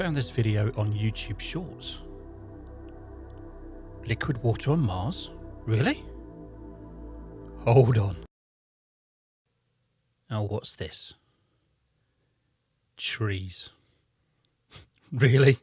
found this video on YouTube Shorts. Liquid water on Mars? Really? Hold on. Now what's this? Trees. really?